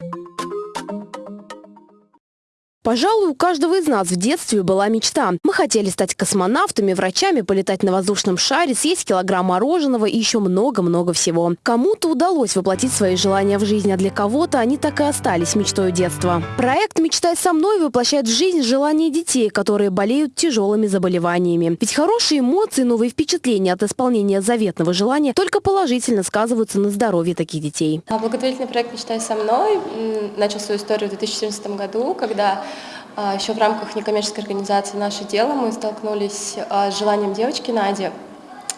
you Пожалуй, у каждого из нас в детстве была мечта. Мы хотели стать космонавтами, врачами, полетать на воздушном шаре, съесть килограмм мороженого и еще много-много всего. Кому-то удалось воплотить свои желания в жизнь, а для кого-то они так и остались мечтой детства. Проект «Мечтай со мной» воплощает в жизнь желания детей, которые болеют тяжелыми заболеваниями. Ведь хорошие эмоции, новые впечатления от исполнения заветного желания только положительно сказываются на здоровье таких детей. А благотворительный проект «Мечтай со мной» начал свою историю в 2014 году, когда Еще в рамках некоммерческой организации «Наше дело» мы столкнулись а, с желанием девочки Нади,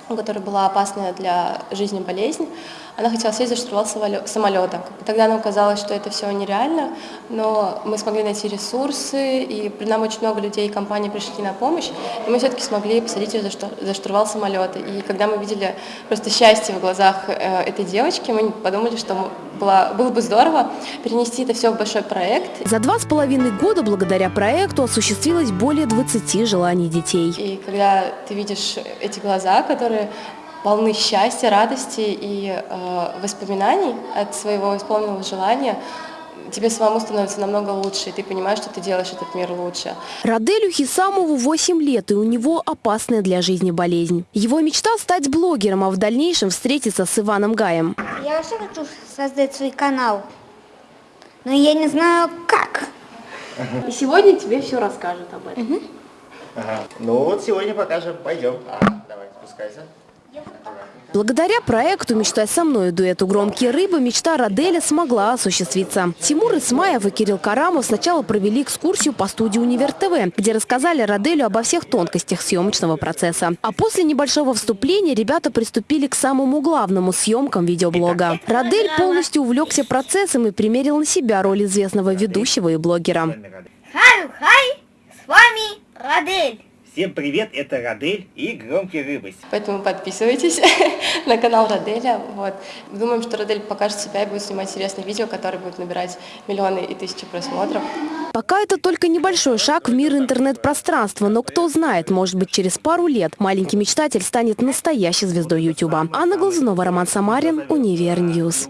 у которой была опасная для жизни болезнь. Она хотела сесть за штурвал самолета. Тогда нам казалось, что это все нереально, но мы смогли найти ресурсы, и нам очень много людей и компаний пришли на помощь, и мы все-таки смогли посадить ее за штурвал самолета. И когда мы видели просто счастье в глазах э, этой девочки, мы подумали, что было, было бы здорово перенести это все в большой проект. За два с половиной года благодаря проекту осуществилось более 20 желаний детей. И когда ты видишь эти глаза, которые полны счастья, радости и э, воспоминаний от своего исполненного желания, тебе самому становится намного лучше, и ты понимаешь, что ты делаешь этот мир лучше. Раделю Хисамову 8 лет, и у него опасная для жизни болезнь. Его мечта стать блогером, а в дальнейшем встретиться с Иваном Гаем. Я вообще хочу создать свой канал, но я не знаю как. И сегодня тебе все расскажут об этом. Угу. Ага. Ну вот сегодня покажем. Пойдем. А, давай, спускайся. Благодаря проекту «Мечтай со мной» дуэту «Громкие рыбы» мечта Раделя смогла осуществиться. Тимур Исмаев и Кирилл Карамов сначала провели экскурсию по студии «Универ ТВ», где рассказали Раделю обо всех тонкостях съемочного процесса. А после небольшого вступления ребята приступили к самому главному – съемкам видеоблога. Радель полностью увлекся процессом и примерил на себя роль известного ведущего и блогера. Хай-хай, с вами Радель. Всем привет, это Радель и Громкие Рыбы. Поэтому подписывайтесь на канал Раделя. Вот. Думаем, что Радель покажет себя и будет снимать интересные видео, которые будут набирать миллионы и тысячи просмотров. Пока это только небольшой шаг в мир интернет-пространства, но кто знает, может быть через пару лет маленький мечтатель станет настоящей звездой Ютуба. Анна Глазунова, Роман Самарин, UniverNews.